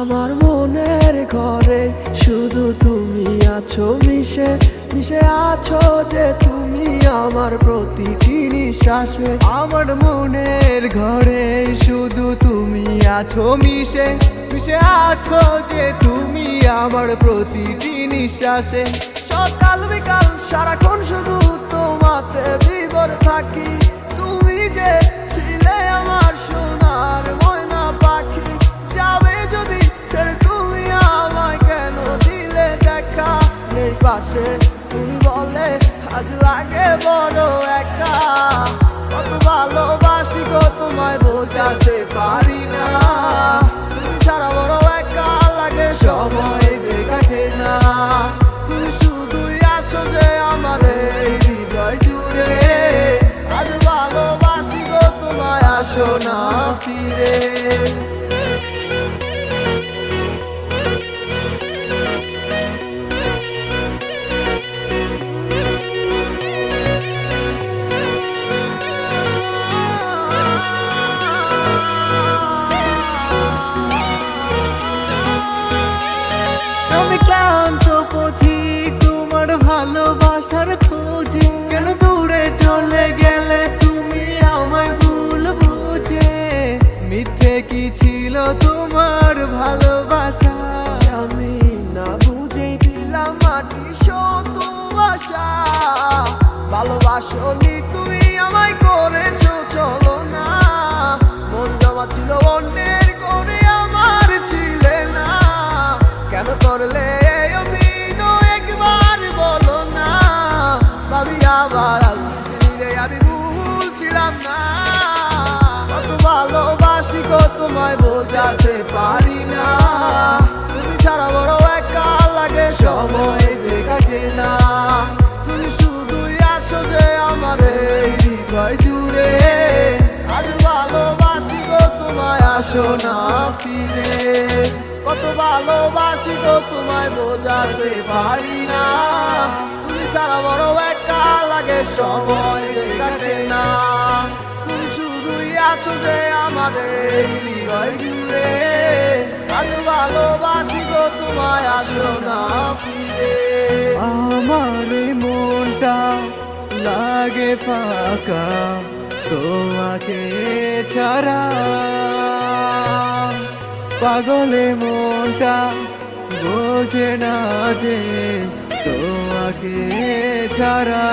আমার মনের ঘরে শুধু তুমি আছো, মিশে মিশে আছো যে তুমি আমার প্রতিটি নিঃশ্বাসে। আমার মনের ঘরে শুধু তুমি আছো, মিশে মিশে আছো যে তুমি আমার প্রতিটি নিঃশ্বাসে। সকাল বিকাল, সারাক্ষণ শুধু তোমাতে বিবর থাকি। পাশে তুমি বলে, আজ লাগে বড় একা। কত ভালোবাসি গো তোমায় বোঝাতে পারি না। তুমি ছাড়া বড় একা লাগে সময় যে কাটে না। তুমি শুধুই আছো যে আমার হৃদয় জুড়ে। আজ ভালোবাসি গো তোমায় আসো না ফিরে। তোমার ভালোবাসা। তোমায় বোঝাতে পারি না। তুমি ছাড়া বড় একা লাগে সময় যে কাটে না। তুমি শুধুই আছো যে আমার এই জুড়ে। আজ ভালোবাসি গো, তোমায় আসো না ফিরে। কত ভালোবাসি গো, তোমায় বোঝাতে পারি না। তুমি ছাড়া বড় একা লাগে সময় যে কাটে না। শুধুই আছো যে আমার হৃদয় জুড়ে আজ ভালোবাসি গো তোমায়, আসো না ফিরে। আমার মনটা লাগে ফাঁকা, তোমাকে ছাড়া। পাগলে মনটা বোঝে না যে তোমাকে ছাড়া।